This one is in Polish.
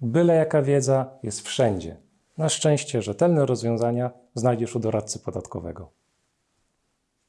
Byle jaka wiedza jest wszędzie. Na szczęście rzetelne rozwiązania znajdziesz u doradcy podatkowego.